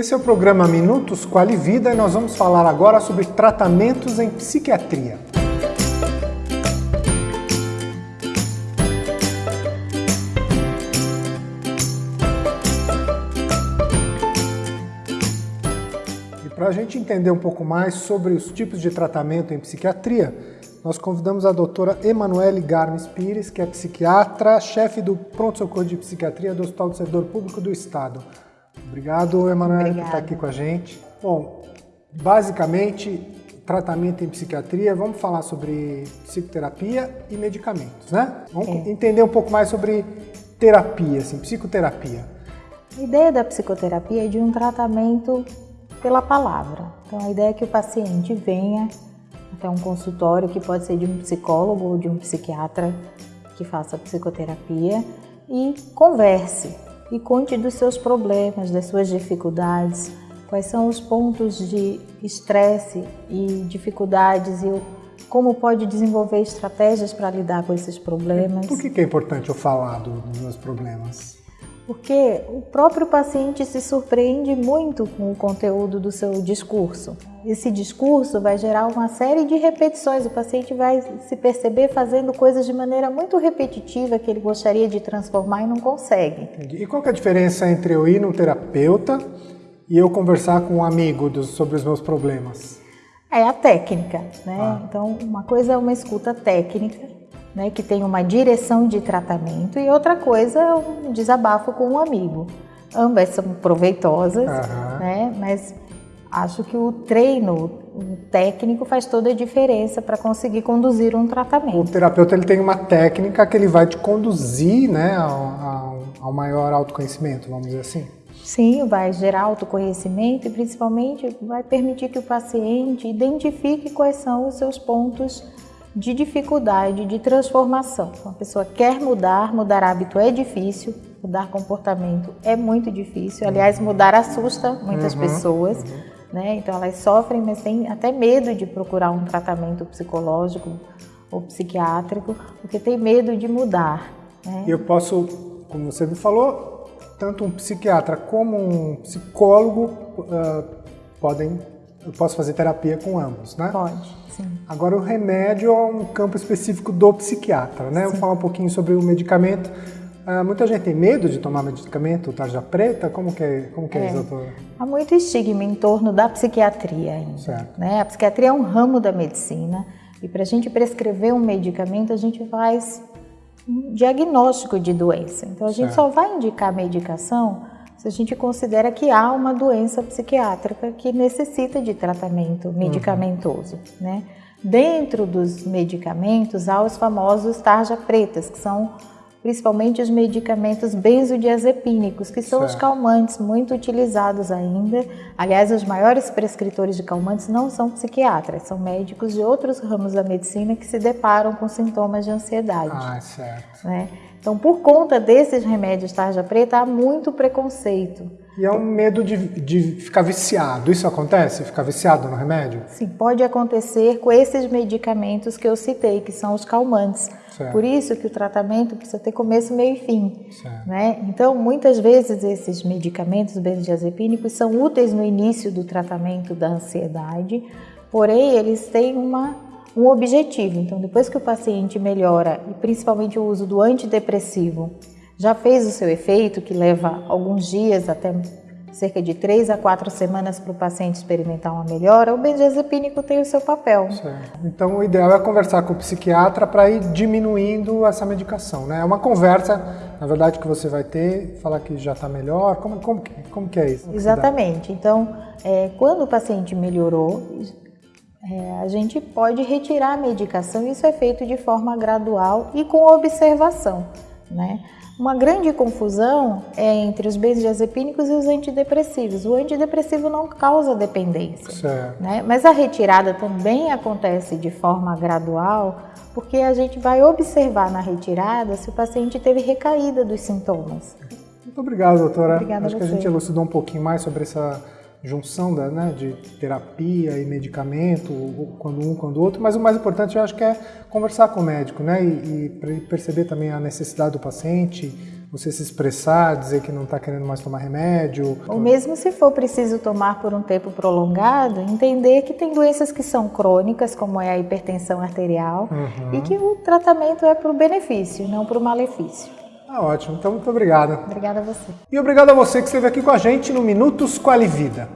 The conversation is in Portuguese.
Esse é o programa Minutos Quali Vida e nós vamos falar agora sobre tratamentos em psiquiatria. E para a gente entender um pouco mais sobre os tipos de tratamento em psiquiatria, nós convidamos a doutora Emanuele Garmes Pires, que é psiquiatra, chefe do pronto-socorro de psiquiatria do Hospital do Servidor Público do Estado. Obrigado, Emanuele, por estar aqui com a gente. Bom, basicamente, tratamento em psiquiatria, vamos falar sobre psicoterapia e medicamentos, né? Vamos é. entender um pouco mais sobre terapia, assim, psicoterapia. A ideia da psicoterapia é de um tratamento pela palavra. Então, a ideia é que o paciente venha até um consultório, que pode ser de um psicólogo ou de um psiquiatra que faça psicoterapia, e converse e conte dos seus problemas, das suas dificuldades, quais são os pontos de estresse e dificuldades e como pode desenvolver estratégias para lidar com esses problemas. Por que é importante eu falar dos meus problemas? Porque o próprio paciente se surpreende muito com o conteúdo do seu discurso. Esse discurso vai gerar uma série de repetições. O paciente vai se perceber fazendo coisas de maneira muito repetitiva que ele gostaria de transformar e não consegue. E qual é a diferença entre eu ir num terapeuta e eu conversar com um amigo dos, sobre os meus problemas? É a técnica, né? Ah. Então, uma coisa é uma escuta técnica né, que tem uma direção de tratamento, e outra coisa é um desabafo com um amigo. Ambas são proveitosas, uhum. né, mas acho que o treino o técnico faz toda a diferença para conseguir conduzir um tratamento. O terapeuta ele tem uma técnica que ele vai te conduzir né, ao, ao, ao maior autoconhecimento, vamos dizer assim. Sim, vai gerar autoconhecimento e principalmente vai permitir que o paciente identifique quais são os seus pontos de dificuldade, de transformação. Uma pessoa quer mudar, mudar hábito é difícil, mudar comportamento é muito difícil. Aliás, mudar assusta muitas uhum, pessoas, uhum. né? Então elas sofrem, mas têm até medo de procurar um tratamento psicológico ou psiquiátrico, porque tem medo de mudar. Né? Eu posso, como você me falou, tanto um psiquiatra como um psicólogo uh, podem eu posso fazer terapia com ambos, né? Pode, sim. Agora, o remédio é um campo específico do psiquiatra, né? Sim. Vou falar um pouquinho sobre o medicamento. Uh, muita gente tem medo de tomar medicamento, tarja preta, como que é, como que é, é isso, doutora? Há muito estigma em torno da psiquiatria ainda. Certo. Né? A psiquiatria é um ramo da medicina e para a gente prescrever um medicamento, a gente faz um diagnóstico de doença. Então, a gente certo. só vai indicar medicação se a gente considera que há uma doença psiquiátrica que necessita de tratamento uhum. medicamentoso, uhum. né? Dentro dos medicamentos há os famosos tarja pretas, que são principalmente os medicamentos benzodiazepínicos, que são certo. os calmantes muito utilizados ainda. Aliás, os maiores prescritores de calmantes não são psiquiatras, são médicos de outros ramos da medicina que se deparam com sintomas de ansiedade. Ah, certo. Né? Então, por conta desses remédios tarja preta, há muito preconceito. E é um medo de, de ficar viciado. Isso acontece? Ficar viciado no remédio? Sim, pode acontecer com esses medicamentos que eu citei, que são os calmantes. Certo. Por isso que o tratamento precisa ter começo, meio e fim. Né? Então, muitas vezes esses medicamentos benzodiazepínicos são úteis no início do tratamento da ansiedade, porém eles têm uma um objetivo. Então, depois que o paciente melhora, e principalmente o uso do antidepressivo, já fez o seu efeito, que leva alguns dias, até cerca de três a quatro semanas para o paciente experimentar uma melhora, o benzodiazepínico tem o seu papel. Certo. Então, o ideal é conversar com o psiquiatra para ir diminuindo essa medicação, né? É uma conversa, na verdade, que você vai ter, falar que já está melhor, como, como, como que é isso? Exatamente. Então, é, quando o paciente melhorou, é, a gente pode retirar a medicação, isso é feito de forma gradual e com observação. Né? Uma grande confusão é entre os benzodiazepínicos e os antidepressivos. O antidepressivo não causa dependência, né? mas a retirada também acontece de forma gradual, porque a gente vai observar na retirada se o paciente teve recaída dos sintomas. Muito obrigado, doutora. Obrigada Acho que a gente elucidou um pouquinho mais sobre essa junção da, né, de terapia e medicamento, quando um, quando outro, mas o mais importante eu acho que é conversar com o médico, né, e, e perceber também a necessidade do paciente, você se expressar, dizer que não está querendo mais tomar remédio. Ou mesmo se for preciso tomar por um tempo prolongado, entender que tem doenças que são crônicas, como é a hipertensão arterial, uhum. e que o tratamento é para o benefício, não para o malefício. Ah, ótimo. Então, muito obrigado. Obrigada a você. E obrigado a você que esteve aqui com a gente no Minutos Quali Vida.